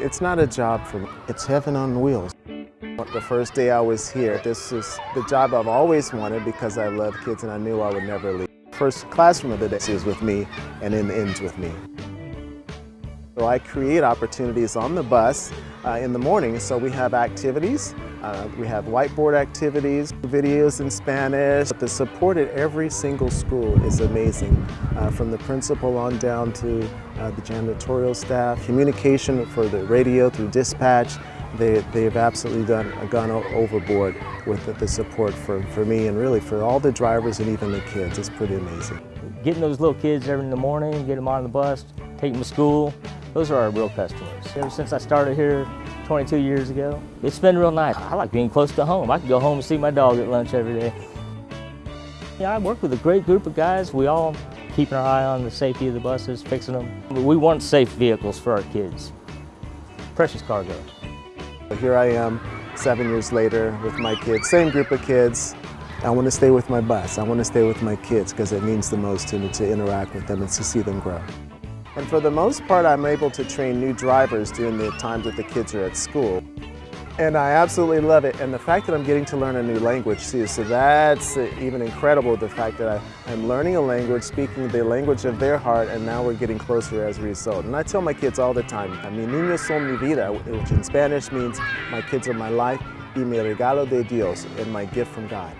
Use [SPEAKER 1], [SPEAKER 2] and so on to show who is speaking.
[SPEAKER 1] It's not a job for me. It's heaven on wheels. The first day I was here, this is the job I've always wanted because I love kids and I knew I would never leave. First classroom of the day is with me and then ends with me. So I create opportunities on the bus uh, in the morning. So we have activities, uh, we have whiteboard activities, videos in Spanish. The support at every single school is amazing, uh, from the principal on down to uh, the janitorial staff. Communication for the radio through dispatch, they, they've absolutely done gone overboard with the, the support for, for me and really for all the drivers and even the kids. It's pretty amazing.
[SPEAKER 2] Getting those little kids every in the morning, get them on the bus, take them to school, those are our real customers. Ever since I started here 22 years ago, it's been real nice. I like being close to home. I can go home and see my dog at lunch every day. Yeah, I work with a great group of guys. We all keeping our eye on the safety of the buses, fixing them. We want safe vehicles for our kids. Precious cargo.
[SPEAKER 1] Here I am, seven years later with my kids, same group of kids. I want to stay with my bus. I want to stay with my kids because it means the most to me to interact with them and to see them grow. And for the most part, I'm able to train new drivers during the times that the kids are at school. And I absolutely love it. And the fact that I'm getting to learn a new language too, so that's even incredible, the fact that I, am learning a language, speaking the language of their heart, and now we're getting closer as a result. And I tell my kids all the time, I mean, niños son mi vida, which in Spanish means my kids are my life, y mi regalo de Dios, and my gift from God.